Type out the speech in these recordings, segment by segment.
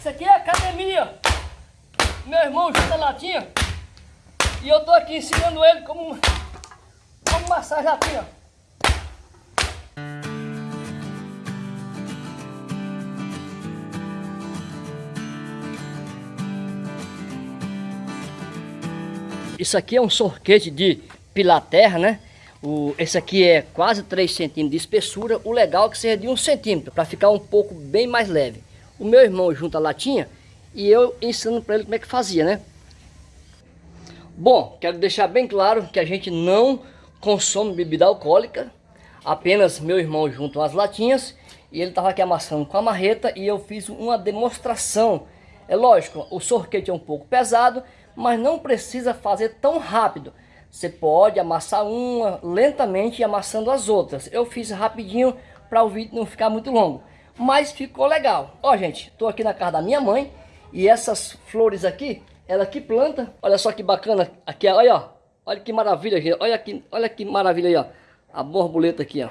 Isso aqui é academia. Meu irmão junta latinha. E eu tô aqui ensinando ele como, como massagem latinha. Isso aqui é um sorquete de pilaterra, né? O, esse aqui é quase 3 centímetros de espessura. O legal é que seja de 1 centímetro, para ficar um pouco bem mais leve. O meu irmão junta a latinha e eu ensino para ele como é que fazia, né? Bom, quero deixar bem claro que a gente não consome bebida alcoólica. Apenas meu irmão junta as latinhas e ele estava aqui amassando com a marreta e eu fiz uma demonstração. É lógico, o sorquete é um pouco pesado, mas não precisa fazer tão rápido. Você pode amassar uma lentamente e amassando as outras. Eu fiz rapidinho para o vídeo não ficar muito longo. Mas ficou legal. Ó, gente, estou aqui na casa da minha mãe. E essas flores aqui, ela que planta. Olha só que bacana. Aqui, olha, ó. Olha que maravilha, gente. Olha que, olha que maravilha aí, ó. A borboleta aqui, ó.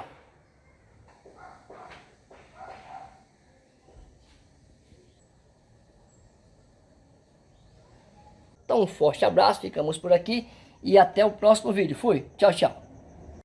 Então, um forte abraço. Ficamos por aqui. E até o próximo vídeo. Fui. Tchau, tchau.